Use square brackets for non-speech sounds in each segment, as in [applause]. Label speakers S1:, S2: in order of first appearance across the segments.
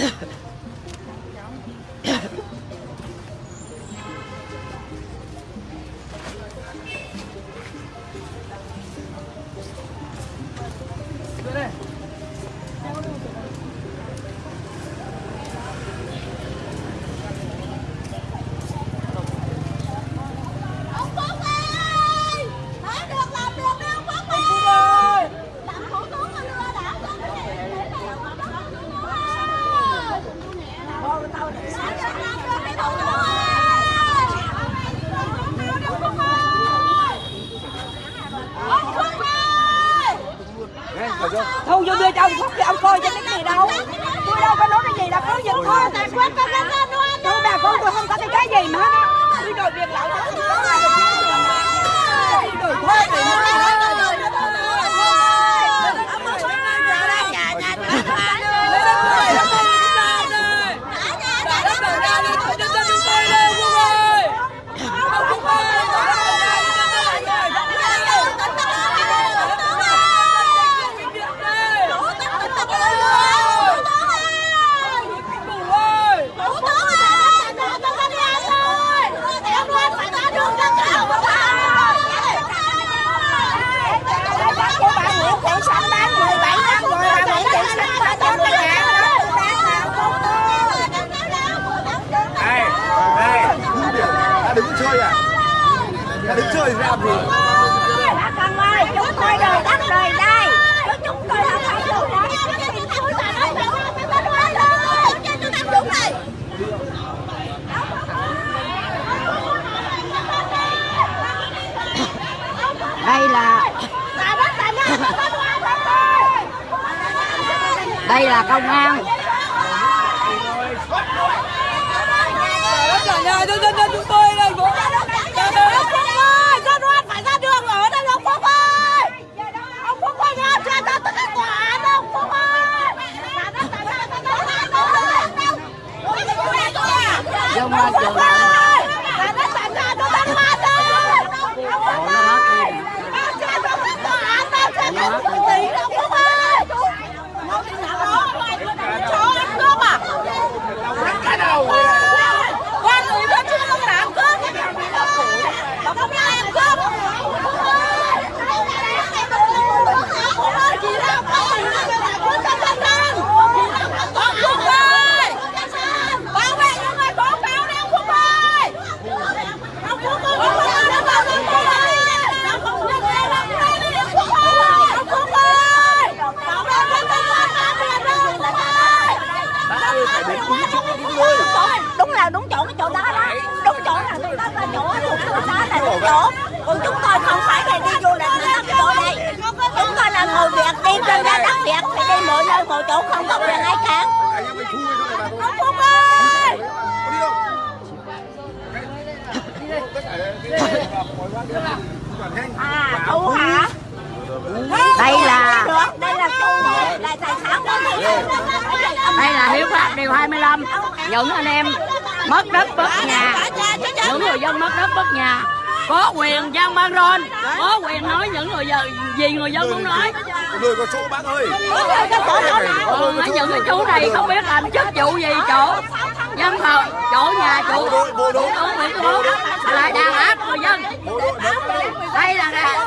S1: Ha ha ha. Chơi à? Đã đứng chơi thì làm gì?
S2: Bác con ơi, chúng tôi đời đất đời đây Chúng tôi không phải đồ đá Đây là Đây là công an
S3: chúng tôi đây bố
S4: Ông Phúc ơi, dân oan phải ra đường ở đây ông Phúc ơi. Ông Phúc ơi, ra cho ta tất cả tòa án ông Phúc ơi.
S2: Dung ơi, trường
S4: ơi, ta đã tạm ra cho ta loan ơi. Ông Phúc ơi, bao cha cho ta tòa án, bao cha cho ta tỷ ông Phúc ơi. Chó ăn cướp à?
S1: Cái đầu
S4: Quan ủy viên trung ương đảng cướp. Công an em cướp. Chỉ đạo các tỉnh là cướp cho dân dân. Ông Phúc ơi. Bảo vệ những người tố cáo đi ông Phúc ơi. Ông Phúc ơi, ông Phúc ơi, ông Phúc ơi. Ông Phúc ơi, ông Phúc ơi. Ông Phúc ơi. Bảo vệ dân dân là biển đâu, ông Phúc ơi.
S1: phải đến đúng chỗ đúng nơi.
S4: đúng là đúng chỗ cái chỗ đó đó đúng chỗ là tụi đó là chỗ thuộc chỗ còn chúng tôi không phải là đi du lịch nữa cái chỗ đây? Chúng tôi là người việt đi trên ra đất việt thì đi mọi nơi mọi chỗ không có quyền ai cản
S1: mà
S4: ông phúc ơi! À thu hả?
S2: Đây là
S4: đây là thu là tài sản của
S2: Đây là hiếu pháp điều 25 Những anh em mất đất mất nhà. Những người dân mất đất mất nhà Có quyền gian ban rôn Có quyền nói những người dân gì người dân muốn nói.
S1: Nơi có chỗ bác ơi.
S2: Còn ở những cái chỗ này không biết làm chức vụ gì chỗ Dân thờ, chỗ nhà chủ
S1: Bộ đội, bộ đội.
S2: Chỗ Nguyễn Tư Bố Lại đàn áp người dân.
S1: Đây.
S2: Là nè.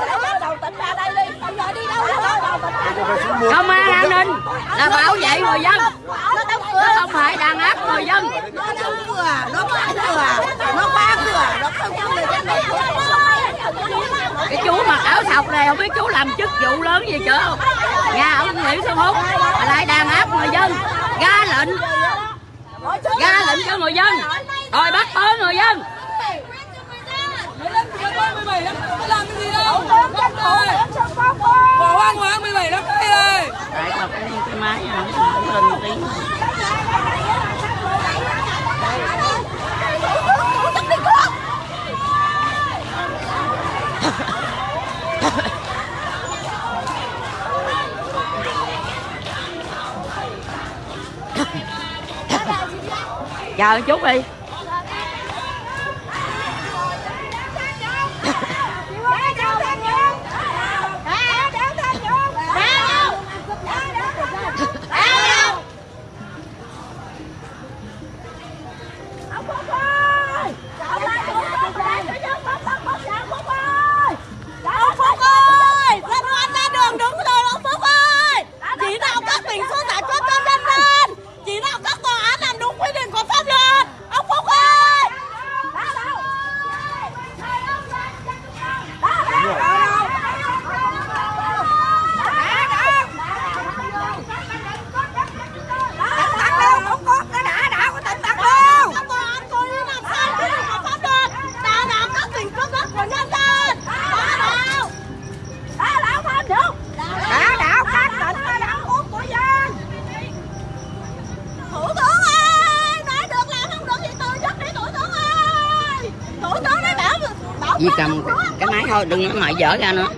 S2: Công an an ninh là bảo vệ người dân Chứ không phải đàn áp người dân.
S4: Nó đóng cửa nó khóa cửa nó khóa cửa nó không cho người dân
S2: cái chú mặc áo sọc này không biết chú làm chức vụ lớn gì chưa? Không nhà ông Nguyễn Xuân Phúc lại đàn áp người dân. Ra lệnh. Ra lệnh cho người dân. Rồi bắt bớ người dân.
S3: Làm cái gì đâu
S2: chờ chút đi. dở ra nữa.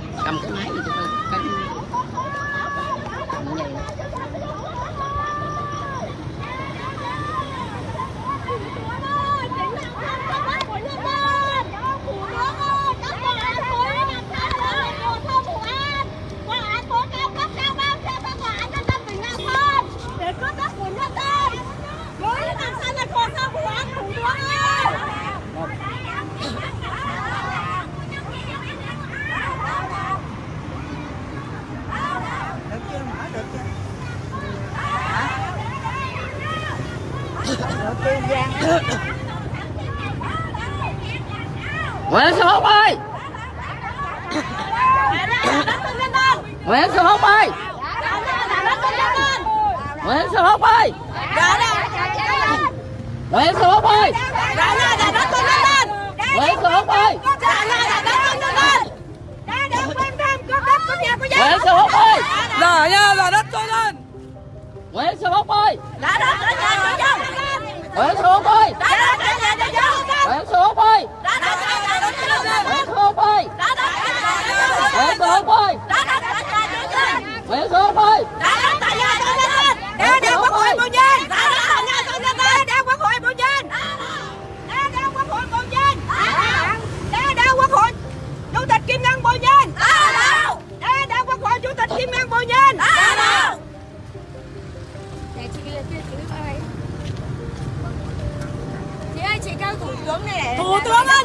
S5: chị ơi chị cao thủ tướng này
S4: thủ tướng ơi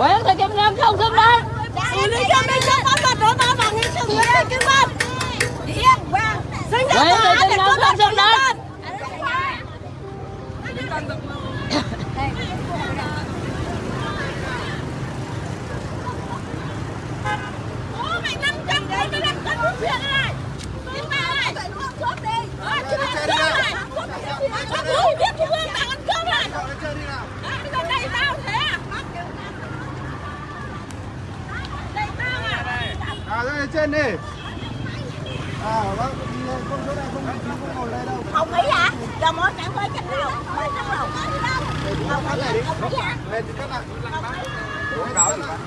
S2: Quên thì kim ngân không xâm đấy
S4: Xử lý cho mình cho pháp luật đối tao bằng hình sự với kim ngân Quên
S1: thì Lên
S4: thì các bạn.
S1: Lên thì
S4: các bạn. Uống đỏ thì bạn.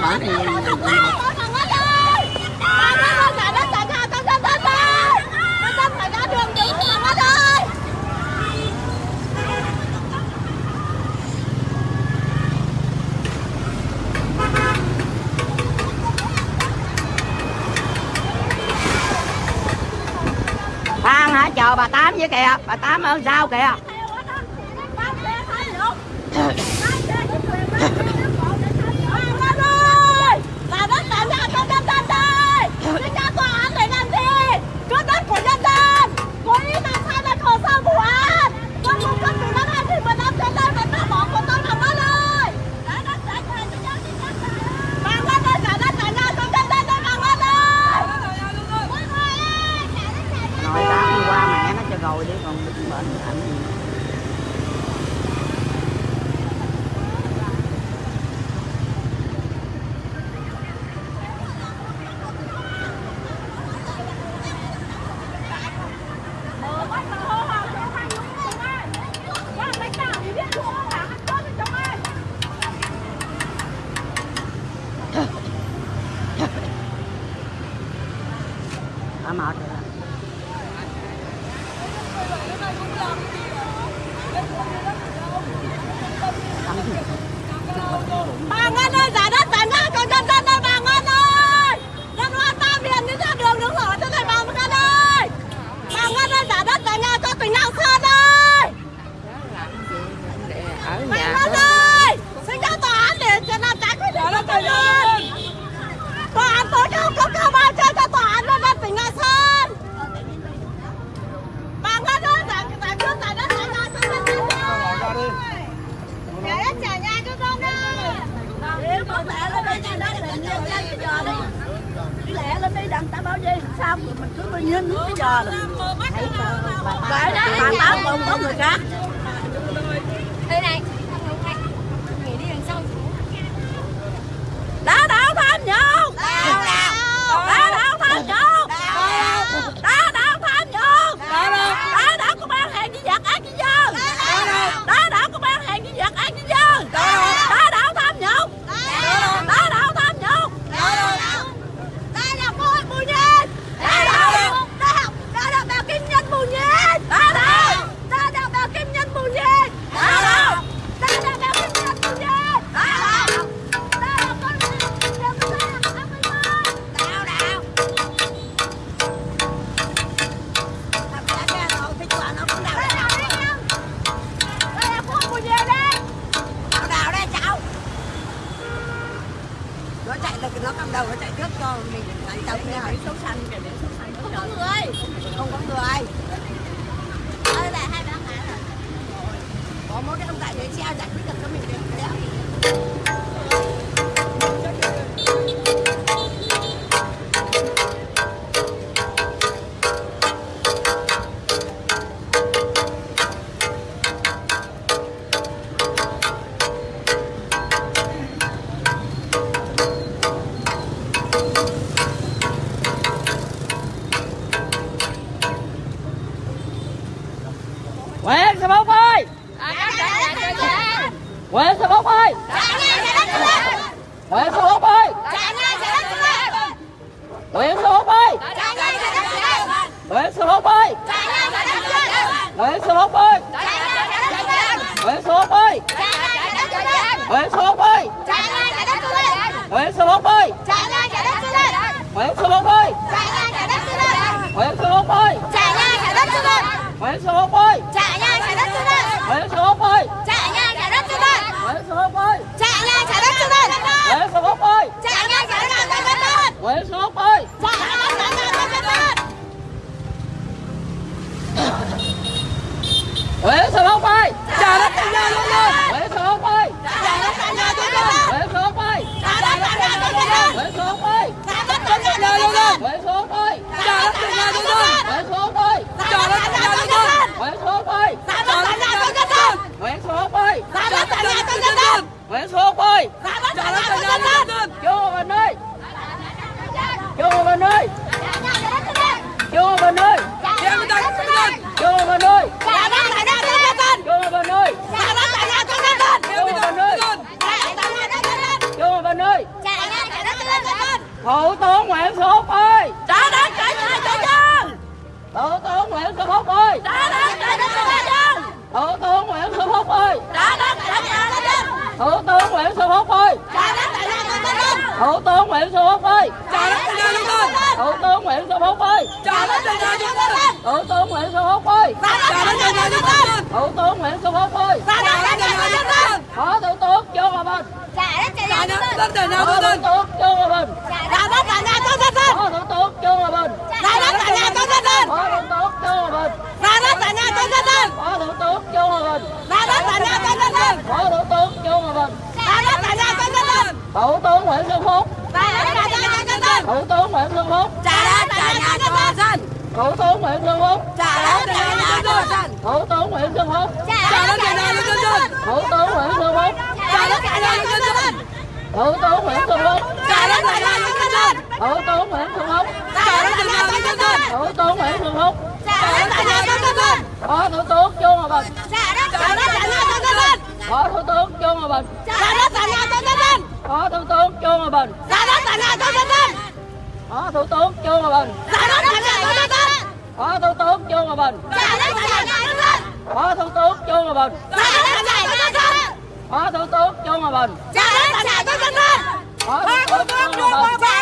S4: ba bển thì bà chờ bà tám với kìa. Bà tám ơn sao kìa.
S2: năm đầu nó chạy trước cho mình chạy chậm nghe hỏi số xanh kìa để số xanh không có người không có người. Ơi là hai bạn ngàn rồi có mỗi cái ông tại đấy treo giải quyết được cho mình được đấy 文说话。
S4: Thủ tướng Nguyễn Xuân Phúc ơi.
S3: Trả đất cho chúng tôi.
S4: Thủ tướng Nguyễn Xuân Phúc ơi.
S3: Trả đất cho chúng tôi.
S4: Thủ tướng Nguyễn Xuân Phúc ơi.
S3: Trả đất cho chúng tôi.
S4: Thủ tướng Nguyễn Xuân Phúc ơi.
S3: Trả đất cho chúng tôi.
S4: Phó Thủ tướng Trương Hòa Bình.
S2: Trả đất cho
S3: chúng tôi.
S4: Phó Thủ tướng Trương Hòa Bình. Thủ tướng Nguyễn Xuân Phúc Thủ tướng Nguyễn Xuân Phúc
S2: trả đất trả nhà cho dân
S4: Thủ tướng Nguyễn Xuân Phúc
S2: trả đất trả nhà cho dân
S4: Thủ tướng Nguyễn Xuân Phúc
S2: trả đất trả nhà cho dân
S4: Thủ tướng Nguyễn Xuân Phúc
S2: trả đất trả nhà cho dân
S4: Thủ tướng Nguyễn Xuân Phúc
S2: trả đất trả nhà cho dân
S4: Thủ tướng
S2: Nguyễn Xuân Phúc trả đất
S3: trả nhà cho dân
S2: Thủ tướng Nguyễn Xuân Phúc
S3: trả đất
S2: trả nhà cho dân Phó Thủ tướng Trương Hòa Bình trả đất trả nhà cho dân Phó Thủ tướng Trương Hòa Bình trả đất trả nhà cho
S4: dân Phó Thủ tướng Trương Hòa Bình Dạ đó tại
S3: ngài Tô Tinh Tinh
S4: Phó Thủ tướng Trương Hòa Bình Dạ đó tại
S3: ngài Tô Tinh Tinh
S4: Phó Thủ tướng Trương Hòa Bình
S3: Dạ
S4: đó tại ngài Tô Tinh Tinh Phó Thủ tướng Trương Hòa Bình Dạ đó tại ngài Tô Tinh Tinh Phó Thủ tướng Trương Hòa Bình Dạ đó tại ngài Tô Tinh Tinh Phó Thủ tướng
S2: Trương Hòa Bình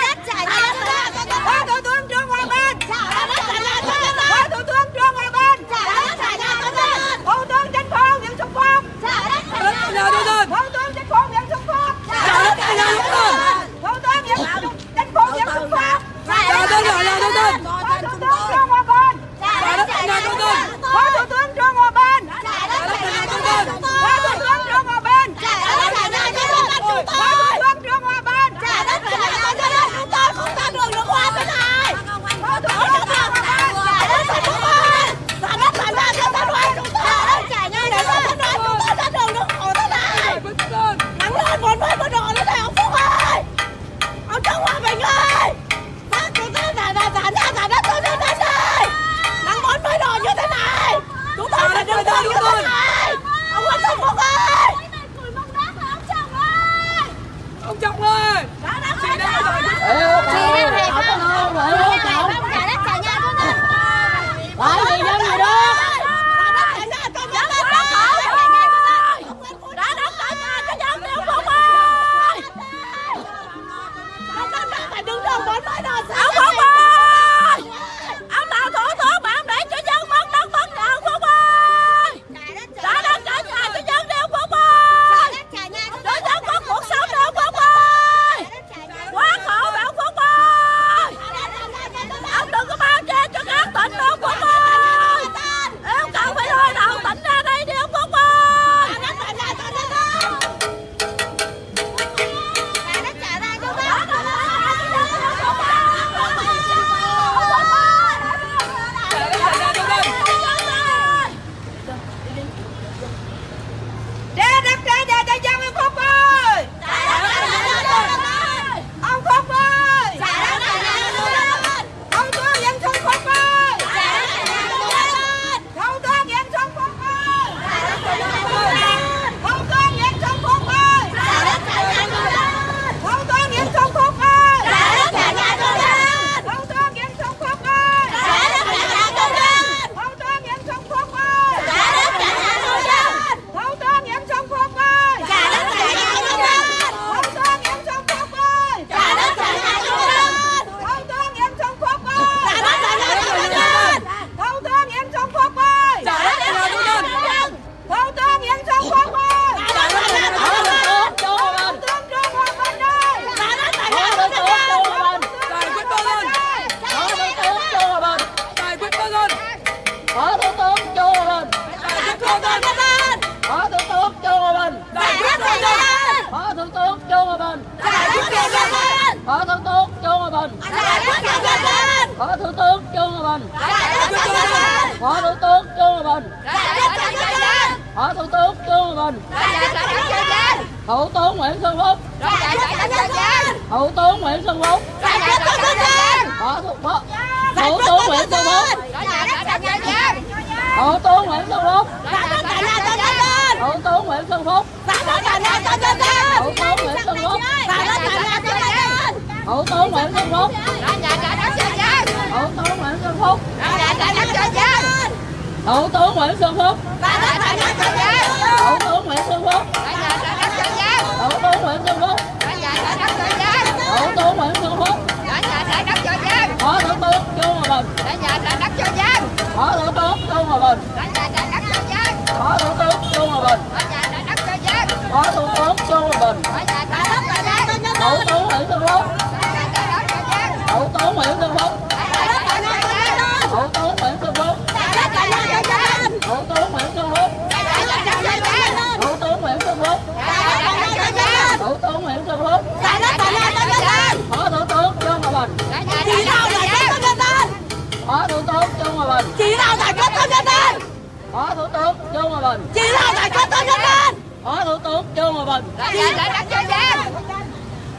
S2: tướng trương hòa bình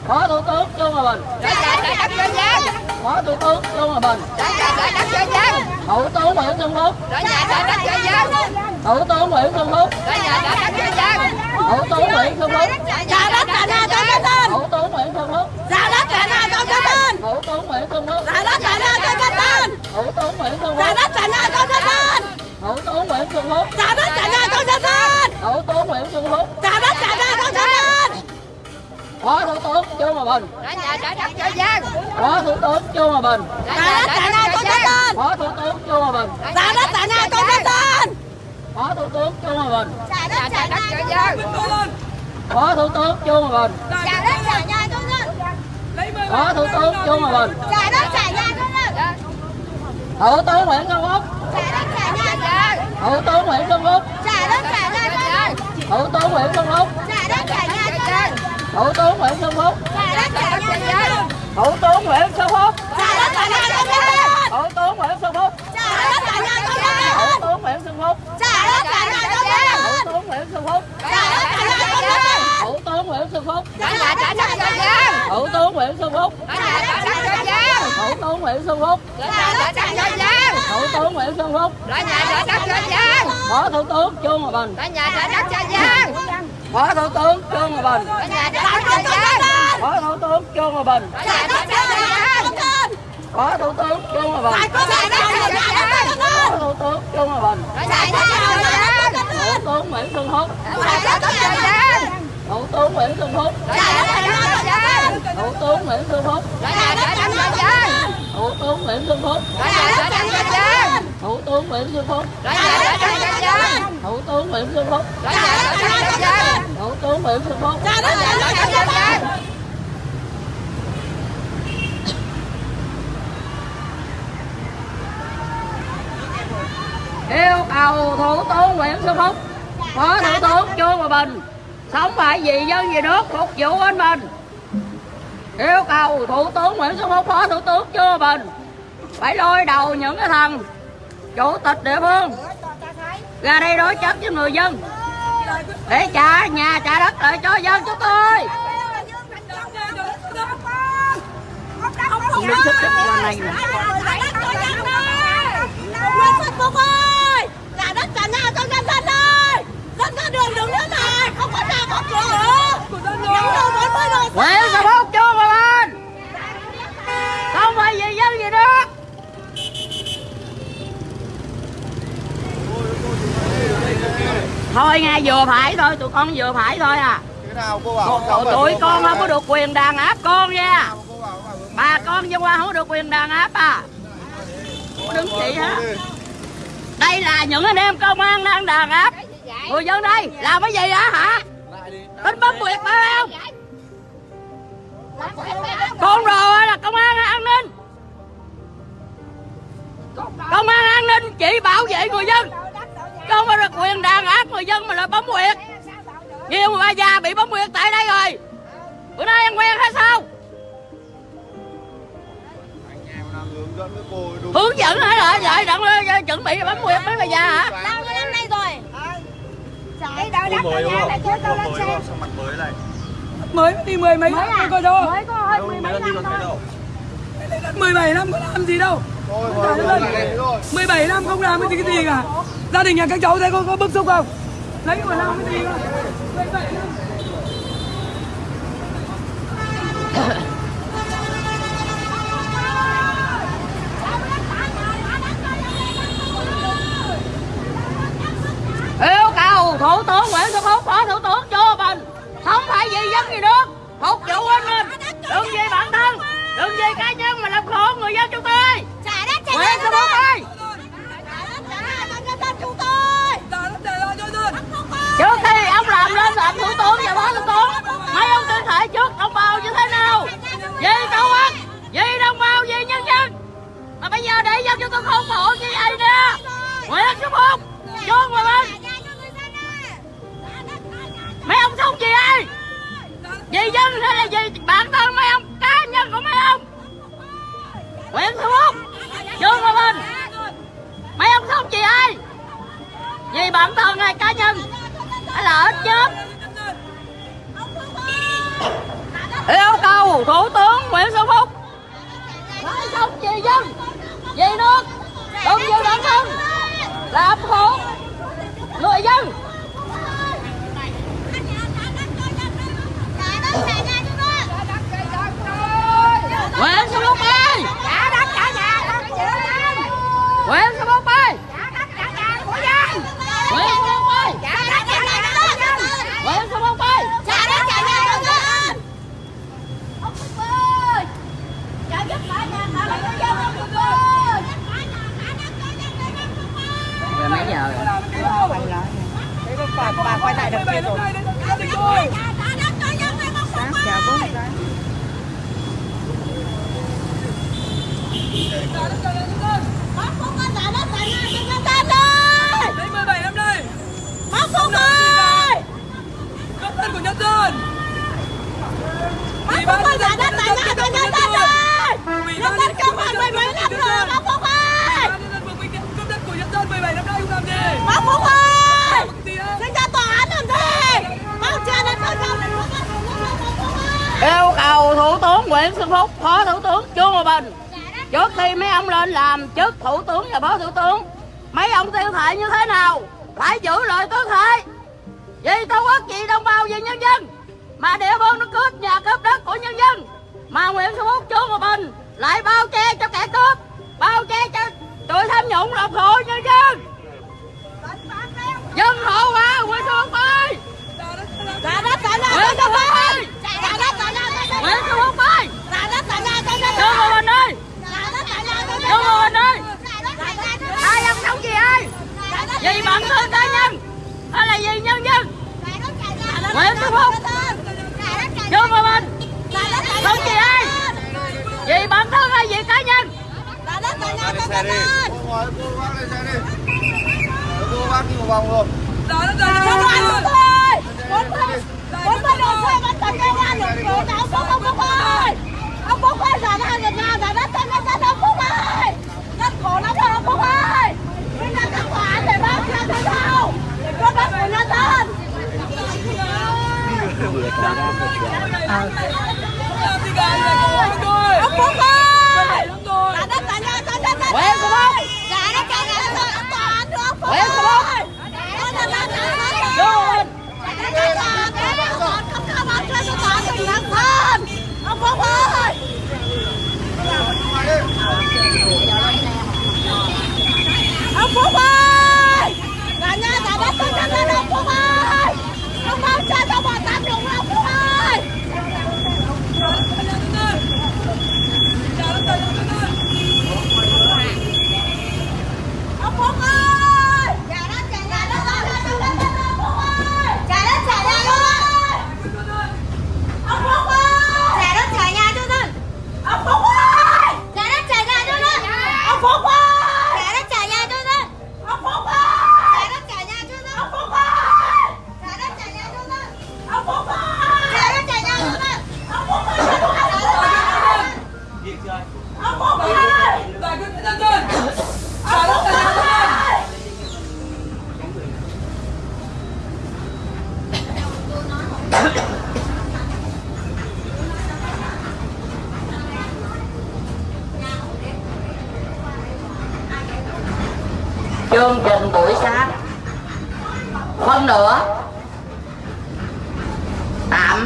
S2: phó thủ tướng trương hòa bình phó thủ tướng trương hòa bình thủ tướng nguyễn xuân phúc thủ tướng nguyễn xuân phúc thủ tướng nguyễn xuân phúc
S4: trả đất trả nhà cho nhân dân
S2: thủ tướng nguyễn xuân phúc
S4: trả đất trả nhà cho nhân dân
S2: thủ tướng nguyễn xuân phúc
S4: trả đất trả nhà cho nhân dân
S2: thủ tướng nguyễn xuân phúc
S4: đất trả nhà cho nhân dân
S2: thủ tướng nguyễn xuân phúc
S4: trả đất trả nhà cho nhân dân
S2: thủ tướng nguyễn xuân phúc phó thủ tướng trương hòa bình. Phó thủ tướng hòa bình.
S4: Đất trả nhà cho dân
S2: phó thủ tướng trương hòa bình.
S4: Trả đất trả nhà cho dân
S2: phó thủ tướng trương hòa bình.
S4: Trả đất trả nhà cho nhân dân
S2: phó thủ tướng trương hòa bình.
S4: Trả đất trả nhà cho nhân dân
S2: phó thủ tướng trương hòa bình.
S4: Trả đất trả nhà cho nhân dân
S2: thủ tướng nguyễn
S4: trả đất trả nhà
S2: thủ tướng nguyễn
S4: trả đất trả nhà cho nhân
S2: thủ tướng nguyễn
S4: trả đất trả nhà cho nhân
S2: thủ tướng nguyễn xuân phúc
S4: nhân
S2: thủ tướng nguyễn xuân phúc
S4: nhân
S2: thủ tướng nguyễn xuân phúc
S4: nhân
S2: thủ tướng nguyễn xuân phúc
S4: nhân
S2: thủ tướng nguyễn xuân phúc
S4: nhân
S2: thủ tướng nguyễn xuân phúc
S4: nhân
S2: thủ tướng nguyễn xuân phúc
S4: nhân
S2: thủ tướng nguyễn xuân phúc
S4: nhân
S2: thủ tướng nguyễn xuân phúc phó thủ tướng trương hòa bình phó thủ tướng trương hòa bình phó thủ tướng trương hòa bình phó thủ tướng trương hòa bình phó thủ tướng trương hòa bình thủ tướng nguyễn xuân phúc thủ tướng nguyễn xuân phúc thủ tướng nguyễn xuân phúc thủ tướng nguyễn xuân phúc thủ tướng nguyễn xuân phúc
S4: trả đất trả nhà cho nhân
S2: thủ tướng nguyễn xuân phúc.
S4: Nhà cho nhân
S2: thủ tướng nguyễn xuân phúc. Yêu cầu thủ tướng nguyễn xuân phúc phó thủ tướng trương hòa bình sống phải vì dân vì nước phục vụ anh mình. Yêu cầu thủ tướng nguyễn xuân phúc phó thủ tướng trương hòa bình phải lôi đầu những cái thằng chủ tịch địa phương ra đây đối chất với người dân. Để trả nhà trả đất lại cho dân chúng tôi. Đứng xích xích qua này nè
S4: Nguyễn Xuân Phúc ơi Trả đất trả nhà cho
S2: thôi nghe vừa phải thôi tụi con vừa phải thôi à.
S1: Nào cô bảo không
S2: tụi, con không có được quyền đàn áp con nha. Bà con dân qua không có được quyền đàn áp à. Đứng chị hả? Đây là những anh em công an đang đàn áp. Người dân đây làm cái gì hả? Hả tính bấm quyệt phải không? con rồi là công an an ninh. Công an an ninh chỉ bảo vệ người dân không có được quyền đàn áp người dân mà là bấm quyệt nhiều bà già bị bấm quyệt tại đây rồi. Bữa nay ăn quen hay sao?
S1: Hướng dẫn với cô đúng
S2: hướng dẫn hay là vậy đặng ơi, chuẩn bị bấm quyệt mấy bà già hả?
S4: Bao nhiêu năm nay rồi?
S1: Cô mới đúng không? cô mới đúng không? Sao mặt mới này
S3: mới đi mười mấy năm rồi coi đâu
S4: Mới có hơi
S1: mới đi còn thế đâu?
S3: 17 năm có làm gì đâu 17 năm không làm cái gì cái gì cả. Gia đình nhà các cháu thấy có, có bức xúc không? Lấy của làm cái gì không 17 năm
S2: yêu cầu thủ tướng nguyễn xuân phúc phó thủ tướng cho bình. Không phải vì dân gì nước phục vụ anh mình. Đừng vì bản thân đừng vì cá nhân mà làm khổ người dân chúng tôi
S4: Trả đất trả
S2: nguyễn
S4: nhà
S2: xuân
S4: cho
S2: phúc
S4: dân
S2: ơi
S4: Trả đất
S2: lên làm thủ tướng và phó thủ tướng, mấy ông tuyên thệ trước đồng bào như thế nào? Vì tổ quốc vì đồng bào vì nhân dân? Mà bây giờ để dân cho tôi không hộ như vậy nè. Nguyễn Xuân Phúc Trương Hòa bên. Mấy ông sống vì ai vì dân hay là vì bản thân mấy ông? Cá nhân của mấy ông? Nguyễn Xuân Phúc Trương Hòa bên. Mấy ông sống vì ai vì bản thân hay cá nhân? Hay là ít chết yêu cầu thủ tướng Nguyễn Xuân Phúc. Phải sống vì dân vì nước đừng vì bản thân. Làm khổ người dân. Nguyễn Xuân Phúc ơi! Nguyễn Xuân Phúc
S3: bà bà quay lại đằng kia rồi. Sáng chào Hãy subscribe cho kênh Ghiền Mì Gõ Để không
S2: bỏ lỡ những video hấp dẫn chức thủ tướng và phó thủ tướng. Mấy ông tiêu thệ như thế nào? Phải giữ lời tuyên thệ. Vì tổ quốc vì đồng bào vì nhân dân mà địa phương nó cướp nhà cướp đất của nhân dân mà Nguyễn Xuân Phúc Trương Hòa Bình lại bao che cho kẻ cướp bao che cho tụi tham nhũng lọc hộ nhân dân. Dân hộ đúng không?
S4: Vô
S2: mà mình. Không gì ai. Vì bản thân hay vì cá nhân?
S1: Xe đi cô bác đi một vòng rồi
S3: đó là đó là
S4: bốn bên bốn bên đầu xe vẫn tập cái quan được rồi nào không không không ơi ông phúc ơi giả ra việt nam giả đất tên đất ông phúc ơi rất khổ lắm rồi ông phúc ơi
S3: Ờ.
S4: Ông Phúc ơi!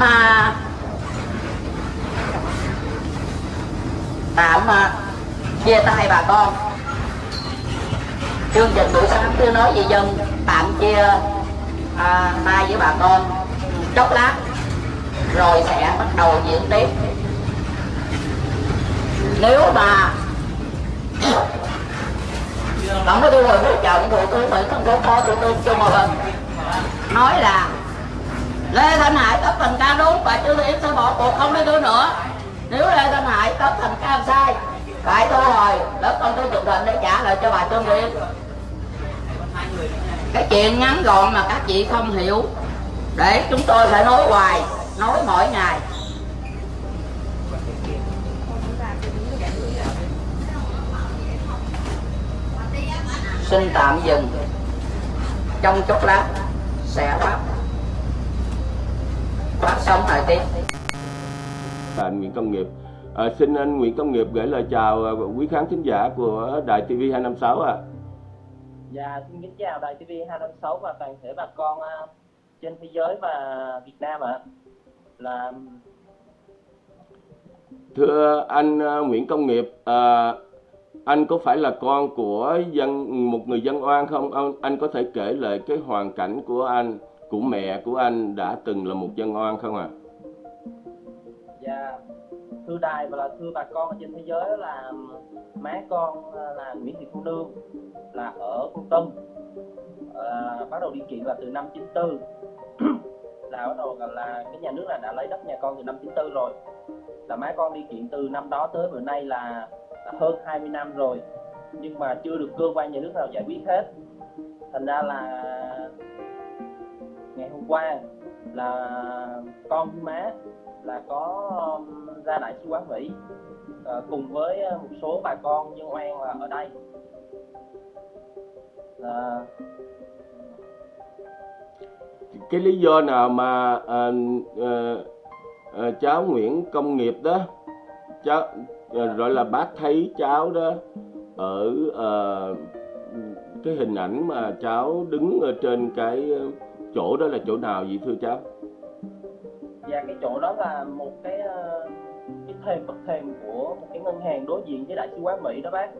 S2: Tạm tạm mà à, chia tay bà con. Chương trình buổi sáng cứ nói gì dân tạm chia à, tay với bà con. Chốc lát rồi sẽ bắt đầu diễn tiếp. Nếu mà tổng bí thư hội hỗ trợ thủ tướng nguyễn xuân phúc phó thủ tướng trung hòa lần nói là Lê Thanh Hải cấp thành ca đúng và Trương Thị Yến sẽ bỏ cuộc, không lấy đứa nữa. Nếu Lê Thanh Hải cấp thành ca sai, phải thu hồi lớp con tôi chụp định để trả lại cho bà Trương Thị Yến cái chuyện ngắn gọn mà các chị không hiểu, để chúng tôi phải nói hoài, nói mỗi ngày. Xin tạm dừng. Trong chốc lát, sẽ bắt phát sóng lại tiếp
S6: bạn Nguyễn Công Nghiệp. À, xin anh Nguyễn Công Nghiệp gửi lời chào à, quý khán thính giả của Đài TV 256 ạ. À.
S7: Dạ, xin kính chào Đài TV 256 và toàn thể bà con uh, trên thế giới và Việt Nam ạ. À. Là
S6: Thưa anh Nguyễn Công Nghiệp, uh, anh có phải là con của dân một người dân oan không? Anh có thể kể lại cái hoàn cảnh của anh, của mẹ của anh đã từng là một dân oan không ạ? À?
S7: Dạ, thưa đài và là thưa bà con ở trên thế giới là má con à, là Nguyễn Thị Thu Nương là ở Con Tâm. à, bắt đầu đi kiện là từ năm 94 [clears throat] là bắt đầu là cái nhà nước là đã lấy đất nhà con từ năm 94 rồi là má con đi kiện từ năm đó tới bữa nay là, là hơn 20 năm rồi nhưng mà chưa được cơ quan nhà nước nào giải quyết hết thành ra là hôm qua là con với má là có um, ra đại sứ quán Mỹ. Ờ, cùng với ờ, một số bà con dân oan là ở đây. Uh,
S6: cái lý do nào mà à, à, à, cháu Nguyễn Công Nghiệp đó cháu à, gọi là bác thấy cháu đó ở à, cái hình ảnh mà cháu đứng ở trên cái chỗ đó là chỗ nào vậy thưa cháu?
S7: Dạ cái chỗ đó là một cái cái thềm bậc thềm của một cái ngân hàng đối diện với đại sứ quán Mỹ đó bác.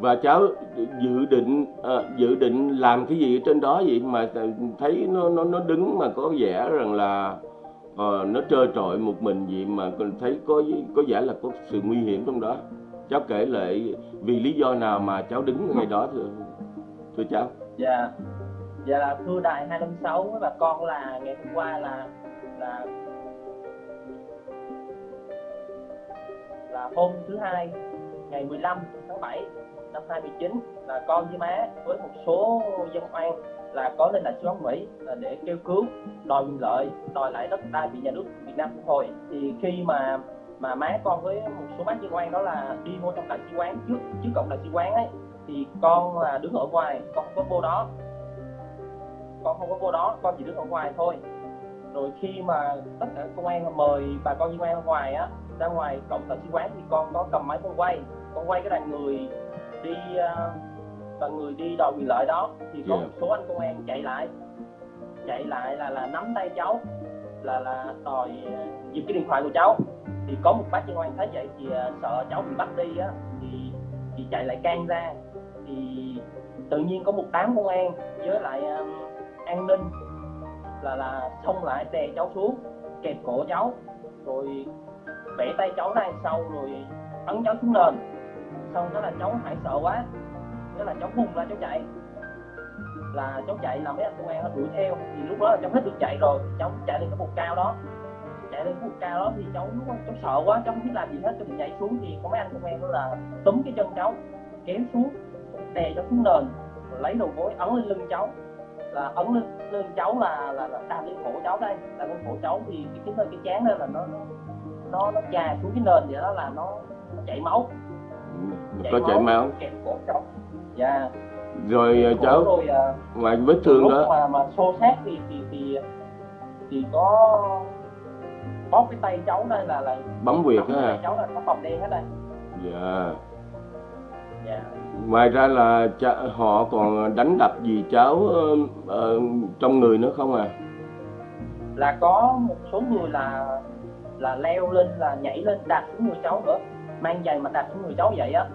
S6: Và cháu dự định à, dự định làm cái gì ở trên đó vậy? Mà thấy nó nó nó đứng mà có vẻ rằng là à, nó trơ trọi một mình vậy mà thấy có có vẻ là có sự nguy hiểm trong đó. Cháu kể lại vì lý do nào mà cháu đứng ngay đó thưa thưa cháu.
S7: Dạ dạ là thưa đài 256 với bà con là ngày hôm qua là là là hôm thứ hai, ngày 15 tháng 7 năm 2019 là con với má với một số dân oan là có lên đại sứ quán Mỹ là để kêu cứu, đòi quyền lợi, đòi lại đất đai bị nhà nước Việt Nam thu hồi. Thì khi mà mà má con với một số bác dân oan đó là đi vô trong đại sứ quán, trước trước cổng đại sứ quán ấy, thì con là đứng ở ngoài, con không có vô đó con không có vô đó con chỉ đứng ở ngoài thôi. Rồi khi mà tất cả công an mời bà con dân oan ra ngoài á ra ngoài cổng sứ quán thì con có cầm máy con quay. Con quay cái đoàn người đi uh, đoàn người đi đòi quyền lợi đó. Thì có một số anh công an chạy lại. Chạy lại là là nắm tay cháu là là đòi ờ, giật cái điện thoại của cháu. Thì có một bác dân oan thấy vậy thì uh, sợ cháu bị bắt đi á thì thì chạy lại can ra. Thì tự nhiên có một đám công an với lại an ninh là là xông lại đè cháu xuống kẹp cổ cháu rồi bẻ tay cháu ra sau rồi ấn cháu xuống nền. Xong đó là cháu hoảng sợ quá đó là cháu vùng ra cháu chạy. Là cháu chạy là mấy anh công an nó đuổi theo thì lúc đó là cháu hết được chạy rồi cháu chạy lên cái bục cao đó. Chạy lên cái bục cao đó thì cháu lúc đó, cháu sợ quá cháu không biết làm gì hết cho mình nhảy xuống thì có mấy anh công an đó là túm cái chân cháu kéo xuống đè cháu xuống nền lấy đầu gối ấn lên lưng cháu là ấn lên lưng cháu là là, là đạp lên cổ cháu đây. Đạp lên cổ cháu thì cái cái cái chán đó là nó nó nó chà xuống cái nền vậy đó là nó, nó chảy máu.
S6: Chảy có chảy máu
S7: kẹp cổ cháu. Dạ.
S6: Rồi uh, cháu rồi, uh, ngoài vết thương đó.
S7: mà mà xô sát thì thì thì thì có bóp cái tay cháu đây là là
S6: bấm huyệt
S7: à cháu là có bầm đen hết đây.
S6: Dạ
S7: dạ.
S6: Ngoài ra là cha, họ còn đánh đập gì cháu uh, uh, trong người nữa không à?
S7: Là có một số người là là leo lên là nhảy lên đạp xuống người cháu nữa. Mang giày mà đạp xuống người cháu vậy á.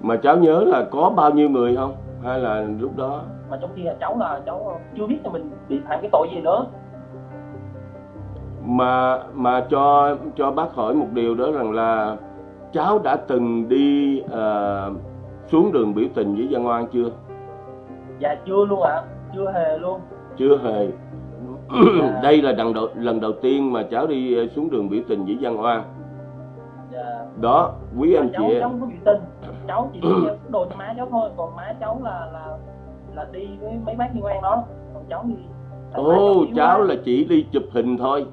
S6: Mà cháu nhớ là có bao nhiêu người không? Hay là lúc đó?
S7: Mà trong khi là cháu là cháu chưa biết là mình bị phạm cái tội gì nữa.
S6: Mà mà cho cho bác hỏi một điều đó rằng là cháu đã từng đi uh, xuống đường biểu tình với dân oan chưa?
S7: Dạ chưa luôn ạ. À. chưa hề luôn.
S6: Chưa hề. [clears throat] Đây là lần đầu lần đầu tiên mà cháu đi ờ, xuống đường biểu tình với dân oan.
S7: Dạ.
S6: Đó quý anh
S7: cháu
S6: chị
S7: cháu không biểu tình. Cháu chỉ đi [clears throat] đồ cho má cháu thôi. Còn má cháu là là là đi với mấy bác liên quan đó. Còn cháu thì
S6: ồ cháu
S7: quá.
S6: là chỉ đi chụp hình thôi.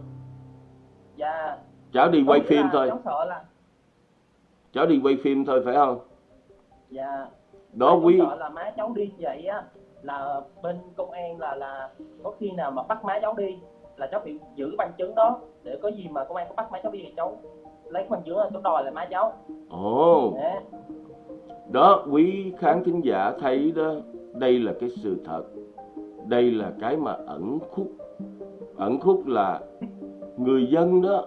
S7: Dạ.
S6: Cháu đi quay
S7: Có nghĩa
S6: phim thôi.
S7: cháu sợ là
S6: cháu đi quay phim thôi phải không?
S7: Dạ.
S6: Đó quý
S7: là má cháu đi vậy á là bên công an là là có khi nào mà bắt má cháu đi là cháu phải giữ bằng chứng đó để có gì mà công an có bắt má cháu đi thì cháu lấy bằng chứng là cháu đòi lại má cháu.
S6: Ồ.
S7: Dạ.
S6: đó quý khán thính giả thấy đó đây là cái sự thật. Đây là cái mà ẩn khúc. Ẩn khúc là người dân đó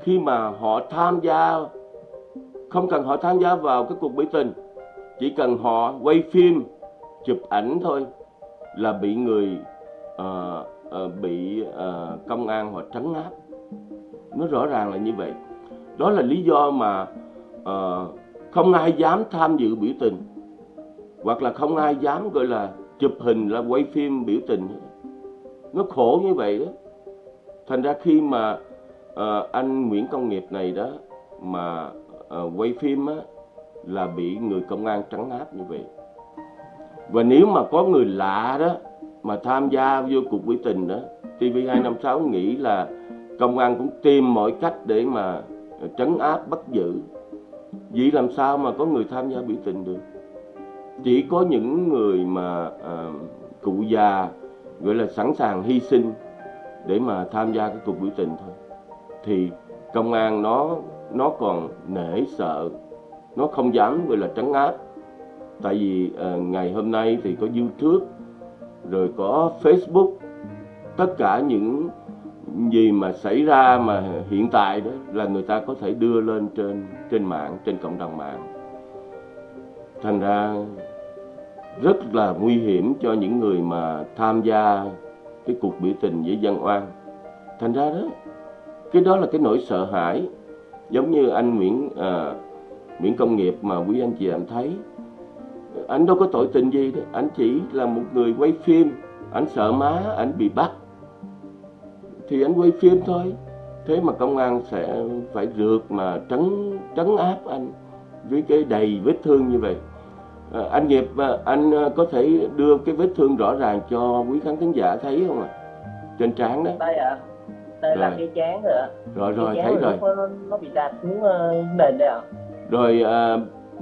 S6: khi mà họ tham gia không cần họ tham gia vào cái cuộc biểu tình. Chỉ cần họ quay phim chụp ảnh thôi là bị người uh, uh, bị uh, công an họ trấn áp. Nó rõ ràng là như vậy. Đó là lý do mà uh, không ai dám tham dự biểu tình. Hoặc là không ai dám gọi là chụp hình là quay phim biểu tình. Nó khổ như vậy đó. Thành ra khi mà uh, anh Nguyễn Công Nghiệp này đó mà Ờ, quay phim á là bị người công an trấn áp như vậy. Và nếu mà có người lạ đó mà tham gia vô cuộc biểu tình đó TV256 nghĩ là công an cũng tìm mọi cách để mà ờ, trấn áp bắt giữ. Vậy làm sao mà có người tham gia biểu tình được? Chỉ có những người mà à, cụ già gọi là sẵn sàng hy sinh để mà tham gia cái cuộc biểu tình thôi. Thì công an nó nó còn nể sợ. Nó không dám gọi là trấn áp. Tại vì à, ngày hôm nay thì có youtube rồi có facebook. Tất cả những gì mà xảy ra mà hiện tại đó là người ta có thể đưa lên trên trên mạng trên cộng đồng mạng. Thành ra rất là nguy hiểm cho những người mà tham gia cái cuộc biểu tình với dân oan. Thành ra đó cái đó là cái nỗi sợ hãi giống như anh Nguyễn à, Nguyễn Công Nghiệp mà quý anh chị em thấy. Anh đâu có tội tình gì đấy anh chỉ là một người quay phim. Anh sợ má anh bị bắt. Thì anh quay phim thôi. Thế mà công an sẽ phải rượt mà trấn trấn áp anh với cái đầy vết thương như vậy. À, anh nghiệp à, anh à, có thể đưa cái vết thương rõ ràng cho quý khán thính giả thấy không ạ? Trên trán đó.
S7: Đây ạ đây là
S6: Rồi.
S7: cái chán rồi ạ.
S6: Rồi rồi thấy rồi
S7: Nó, bị đạp xuống ờ, nền đây ạ.
S6: Rồi à,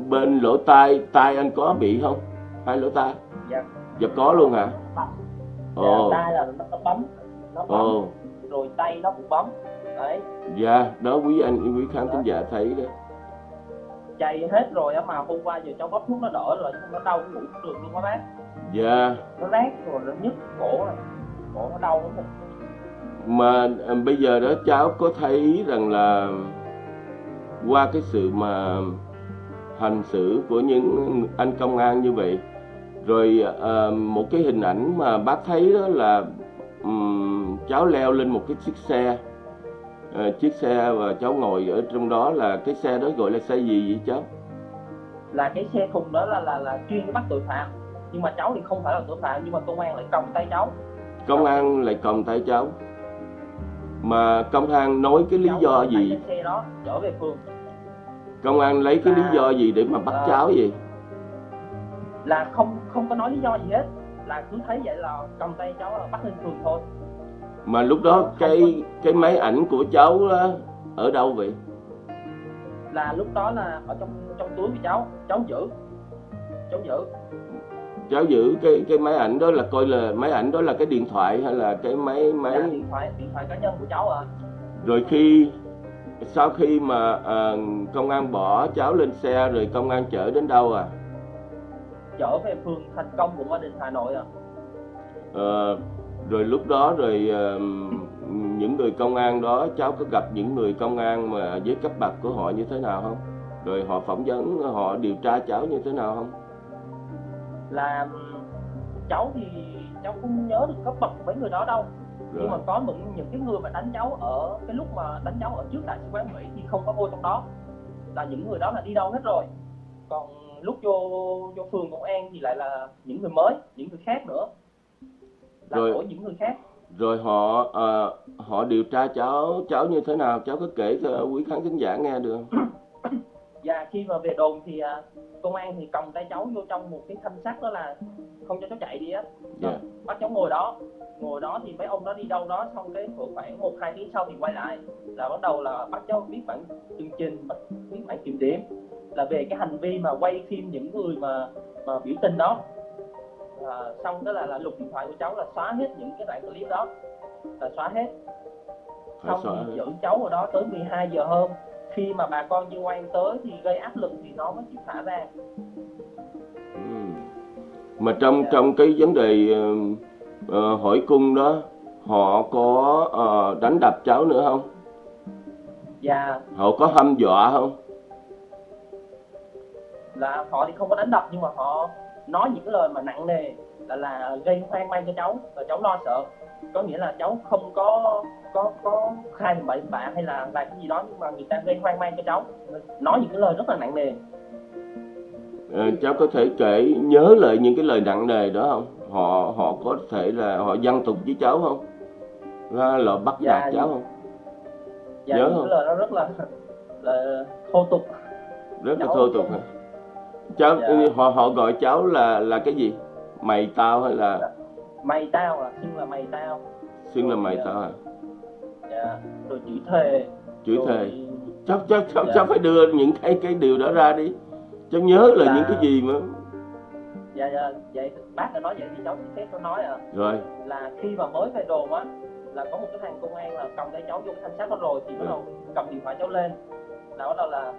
S6: bên lỗ tai tai anh có bị không? Hai lỗ tai?
S7: Dạ.
S6: Dạ có luôn hả?
S7: Dạ,
S6: ồ.
S7: Tay là nó, nó bấm. Nó bấm.
S6: Ồ.
S7: Rồi tay nó cũng bấm. Đấy.
S6: Dạ đó quý anh quý khán thính giả thấy đó.
S7: Chạy hết rồi mà hôm qua giờ cháu bóp thuốc nó đỡ rồi nó đau ngủ không được luôn á bác.
S6: Dạ.
S7: Nó rát rồi nó nhức cổ rồi. Cổ nó đau lắm
S6: mà à, bây giờ đó cháu có thấy rằng là qua cái sự mà hành xử của những anh công an như vậy rồi à, một cái hình ảnh mà bác thấy đó là ừm, cháu leo lên một cái chiếc xe à, chiếc xe và cháu ngồi ở trong đó là cái xe đó gọi là xe gì vậy cháu?
S7: Là cái xe thùng đó là là là chuyên bắt tội phạm. Nhưng mà cháu thì không phải là tội phạm nhưng mà công an lại còng tay cháu.
S6: Công an lại còng tay cháu mà công an nói cái lý do gì? Công an lấy cái lý do gì để mà bắt
S7: À.
S6: cháu vậy?
S7: Là không không có nói lý do gì hết. Là cứ thấy vậy là còng tay cháu là bắt lên phường thôi.
S6: Mà lúc đó cái cái máy ảnh của cháu đó, ở đâu vậy?
S7: Là lúc đó là ở trong trong túi của cháu. Cháu giữ. Cháu giữ
S6: cháu giữ cái cái máy ảnh đó là coi là máy ảnh đó là cái điện thoại hay là cái máy máy?
S7: Điện thoại điện thoại cá nhân của cháu à
S6: rồi khi sau khi mà à, công an bỏ cháu lên xe rồi công an chở đến đâu à?
S7: Trở về phường thành công quận ba đình hà nội à
S6: Ờ, rồi lúc đó rồi ờ, những người công an đó cháu có gặp những người công an mà với cấp bậc của họ như thế nào không? Rồi họ phỏng vấn họ điều tra cháu như thế nào không
S7: là cháu thì cháu không nhớ được cấp bậc của mấy người đó đâu.
S6: Rồi.
S7: nhưng mà có những những cái người mà đánh cháu ở cái lúc mà đánh cháu ở trước đại sứ quán mỹ thì không có vô trong đó. Là những người đó là đi đâu hết rồi. Còn lúc vô vô phường công an thì lại là những người mới những người khác nữa. Là
S6: Rồi.
S7: của những người khác.
S6: Rồi họ ờ, họ điều tra cháu cháu như thế nào? Cháu có kể cho quý khán thính giả nghe được không [coughs]
S7: và khi mà về đồn thì à, công an thì còng tay cháu vô trong một cái thanh sắt đó là không cho cháu chạy đi á.
S6: Dạ.
S7: bắt cháu ngồi đó. Ngồi đó thì mấy ông đó đi đâu đó xong cái khoảng một hai tiếng sau thì quay lại. Là bắt đầu là bắt cháu viết bản chương trình viết bản kiểm điểm. Là về cái hành vi mà quay phim những người mà mà biểu tình đó. À, xong đó là, là lục điện thoại của cháu là xóa hết những cái đoạn clip đó. Là xóa hết. Xong thì giữ cháu ở đó tới 12 giờ hôm khi mà bà con như oan tới thì gây áp lực thì nó mới chịu thả ra.
S6: Ừ. mà trong trong cái vấn đề ờ, hỏi cung đó họ có ờ, đánh đập cháu nữa không?
S7: Và
S6: họ có hăm dọa không?
S7: Là họ thì không có đánh đập nhưng mà họ nói những cái lời mà nặng nề là là gây hoang mang cho cháu và cháu lo sợ có nghĩa là cháu không có có có khai bậy bạ hay là làm cái gì đó nhưng mà người ta gây hoang mang cho cháu. Nói những cái lời rất là nặng nề.
S6: Ờ, cháu có thể kể nhớ lại những cái lời nặng nề đó không? Họ họ có thể là họ văn tục với cháu không? Là, là bắt
S7: Dạ,
S6: nạt cháu không?
S7: và
S6: Nhớ
S7: những
S6: không?
S7: cái lời đó rất là là thô tục.
S6: Rất là
S7: Cháu-
S6: thô tục hả? Cháu
S7: Dạ.
S6: họ họ gọi cháu là là cái gì? Mày tao hay là
S7: mày tao à? Xưng là mày tao.
S6: Xưng là mày
S7: dạ.
S6: tao à?
S7: dạ. rồi chửi thề.
S6: Chửi
S7: rồi-
S6: thề. cháu cháu cháu,
S7: Dạ.
S6: cháu phải đưa những cái cái điều đó ra đi. Cháu nhớ là
S7: Dạ.
S6: những cái gì mà
S7: dạ dạ vậy bác đã nói vậy thì cháu phép cháu nói à.
S6: Rồi.
S7: Là khi mà mới về đồn á là có một cái thằng công an là cầm tay cháu vô cái thanh sắt đó rồi thì bắt đầu cầm điện thoại cháu lên. Là bắt đầu là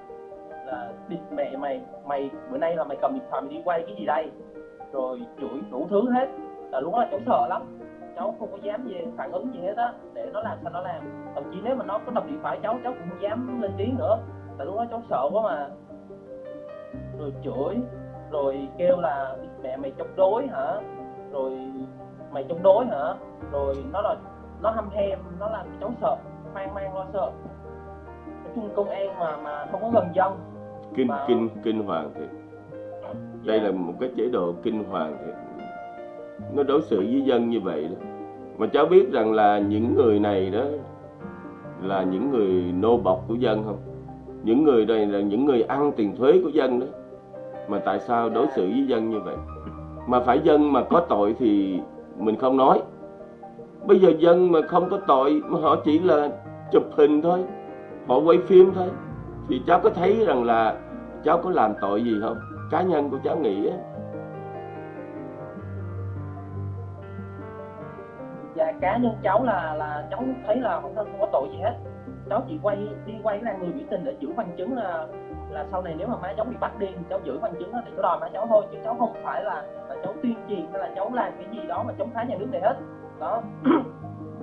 S7: là địt mẹ mày mày bữa nay là mày cầm điện thoại mày đi quay cái gì đây? Rồi chửi đủ thứ hết là lúc đó là cháu sợ lắm. Cháu không có dám gì phản ứng gì hết á để nó làm sao nó làm. Thậm chí nếu mà nó có cầm điện thoại cháu cháu cũng không dám lên tiếng nữa. Tại lúc đó cháu sợ quá mà. Rồi chửi rồi kêu là "Địt mẹ mày chống đối hả? Rồi mày chống đối hả? Rồi nó là nó hăm hem nó làm cháu sợ hoang mang lo sợ. Nói chung công an mà mà không có gần dân.
S6: Kinh
S7: Mà-
S6: kinh kinh hoàng thiệt. Đây là một cái chế độ kinh hoàng thiệt nó đối xử với dân như vậy đó. Mà cháu biết rằng là những người này đó là những người nô bộc của dân không? Những người đây là những người ăn tiền thuế của dân đó. Mà tại sao đối xử với dân như vậy? Mà phải dân mà có tội thì mình không nói. Bây giờ dân mà không có tội mà họ chỉ là chụp hình thôi, họ quay phim thôi. Thì cháu có thấy rằng là cháu có làm tội gì không? Cá nhân của cháu nghĩ á.
S7: Và cá nhân cháu là là cháu thấy là không, không có tội gì hết. Cháu chỉ quay đi quay ra người biểu tình để giữ bằng chứng là là sau này nếu mà má cháu bị bắt đi thì cháu giữ bằng chứng đó để cháu đòi má cháu thôi chứ cháu không phải là, là cháu tuyên truyền hay là cháu làm cái gì đó mà chống phá nhà nước này hết. Đó.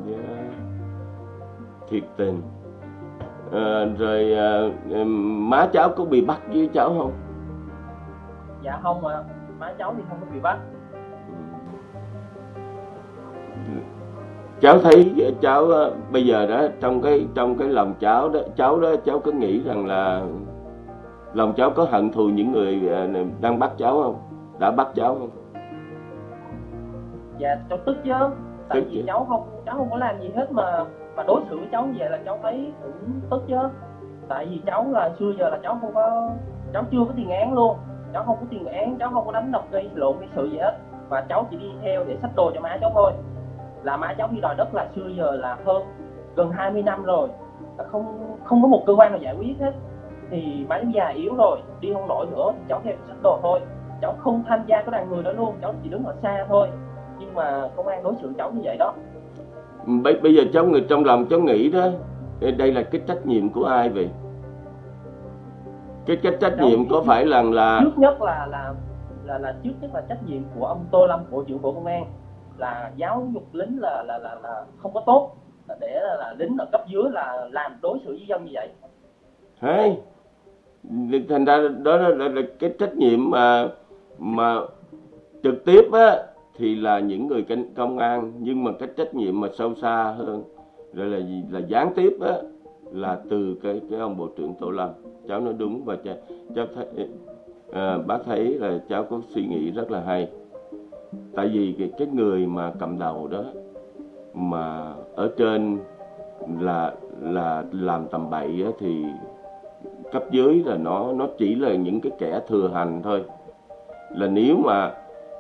S6: Dạ. thiệt tình. Ờ, rồi ừm, má cháu có bị bắt với cháu không?
S7: Dạ không mà má cháu thì không có bị bắt
S6: cháu thấy cháu ờ, bây giờ đó trong cái trong cái lòng cháu đó cháu đó cháu có nghĩ rằng là lòng cháu có hận thù những người ờ, đang bắt cháu không? Đã bắt cháu không?
S7: Dạ cháu tức chứ. Tại
S6: Tức
S7: vì
S6: chứ.
S7: cháu không cháu không có làm gì hết mà mà đối xử với cháu như vậy là cháu thấy cũng tức chứ. Tại vì cháu là xưa giờ là cháu không có cháu chưa có tiền án luôn. Cháu không có tiền án cháu không có đánh đập gây lộn gây sự gì hết. Và cháu chỉ đi theo để xách đồ cho má cháu thôi là má cháu đi đòi đất là xưa giờ là hơn gần 20 năm rồi. Là không không có một cơ quan nào giải quyết hết. Thì má già yếu rồi đi không nổi nữa. Cháu theo xách đồ thôi. Cháu không tham gia cái đoàn người đó luôn. Cháu chỉ đứng ở xa thôi. Nhưng mà công an đối xử cháu như vậy đó.
S6: Bây, bây giờ cháu người trong lòng cháu nghĩ đó đây là cái trách nhiệm của ai vậy? Cái cái trách nhiệm có phải là là
S7: trước nhất là là là là trước nhất là trách nhiệm của ông Tô Lâm bộ trưởng bộ công an là giáo dục lính là là là, là không có tốt. Là để là, là lính ở cấp dưới là làm đối xử với dân như vậy.
S6: Hey, thành ra đó là, là, là cái trách nhiệm mà mà trực tiếp á thì là những người cảnh công an. Nhưng mà cái trách nhiệm mà sâu xa hơn rồi là gì? Là gián tiếp á là từ cái cái ông bộ trưởng Tô Lâm. Cháu nói đúng và cháu, cháu thấy à, bác thấy là cháu có suy nghĩ rất là hay tại vì cái, người mà cầm đầu đó mà ở trên là là làm tầm bậy á, thì cấp dưới là nó nó chỉ là những cái kẻ thừa hành thôi. Là nếu mà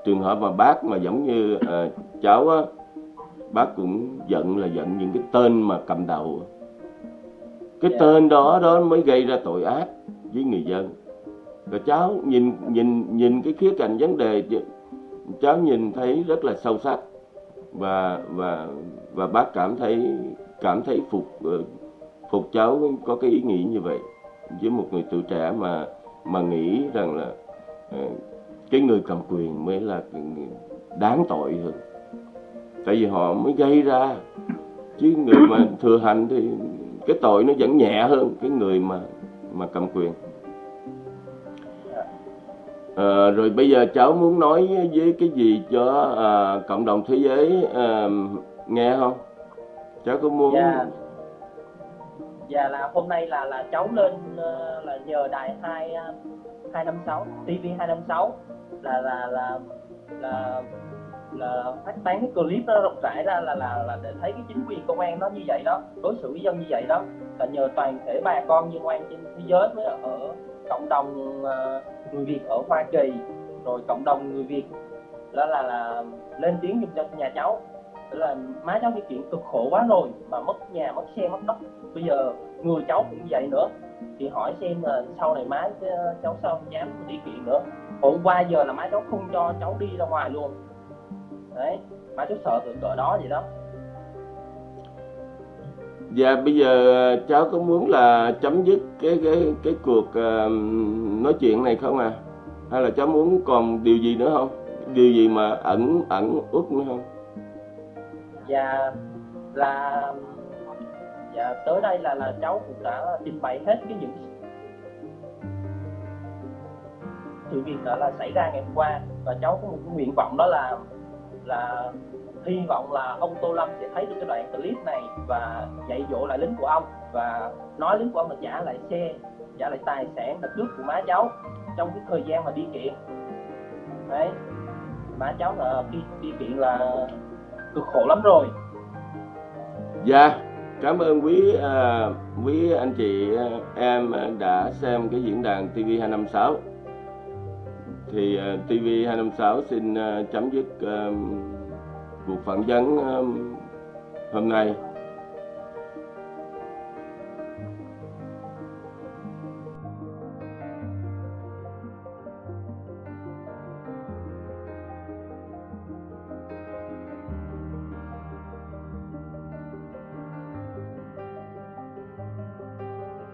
S6: trường hợp mà bác mà giống như ờ, cháu á bác cũng giận là giận những cái tên mà cầm đầu cái
S7: Dạ.
S6: tên đó đó mới gây ra tội ác với người dân. Rồi cháu nhìn nhìn nhìn cái khía cạnh vấn đề cháu nhìn thấy rất là sâu sắc và và và bác cảm thấy cảm thấy phục ờ, phục cháu có cái ý nghĩ như vậy. Với một người tuổi trẻ mà mà nghĩ rằng là ờ, cái người cầm quyền mới là đáng tội hơn. Tại vì họ mới gây ra. Chứ người mà [coughs] thừa hành thì cái tội nó vẫn nhẹ hơn cái người mà mà cầm quyền À, rồi bây giờ cháu muốn nói với cái gì cho à, cộng đồng thế giới à, nghe không? Cháu có muốn
S7: Dạ. Dạ là hôm nay là là cháu lên ờ, là nhờ đài hai 256 TV 256 là là là là là phát tán cái clip đó rộng rãi ra là là là để thấy cái chính quyền công an nó như vậy đó đối xử với dân như vậy đó. Là nhờ toàn thể bà con nhân oan trên thế giới mới ở cộng đồng ờ, người Việt ở Hoa Kỳ, rồi cộng đồng người Việt, đó là là lên tiếng giùm cho nhà cháu. Tức là má cháu cái chuyện cực khổ quá rồi mà mất nhà, mất xe, mất đất. Bây giờ người cháu cũng vậy nữa. Thì hỏi xem là sau này má ờ, cháu sao không dám đi kiện nữa. Hôm qua giờ là má cháu không cho cháu đi ra ngoài luôn. Đấy, má cháu sợ từ cỡ đó vậy đó.
S6: Dạ bây giờ cháu có muốn là chấm dứt cái cái cái cuộc uh, nói chuyện này không à? Hay là cháu muốn còn điều gì nữa không? Điều gì mà ẩn ẩn út nữa không?
S7: và là và tới đây là là cháu cũng đã trình bày hết cái những sự việc đó là xảy ra ngày hôm qua và cháu có một cái nguyện vọng đó là là hy vọng là ông Tô Lâm sẽ thấy được cái đoạn clip này và dạy dỗ lại lính của ông và nói lính của ông là trả lại xe trả lại tài sản đất nước của má cháu trong cái thời gian mà đi kiện. Đấy má cháu là đi đi kiện là cực khổ lắm rồi.
S6: Dạ cảm ơn quý à, quý anh chị à, em đã xem cái diễn đàn TV 256 thì à, TV 256 xin à, chấm dứt cuộc phỏng vấn ờ, hôm nay.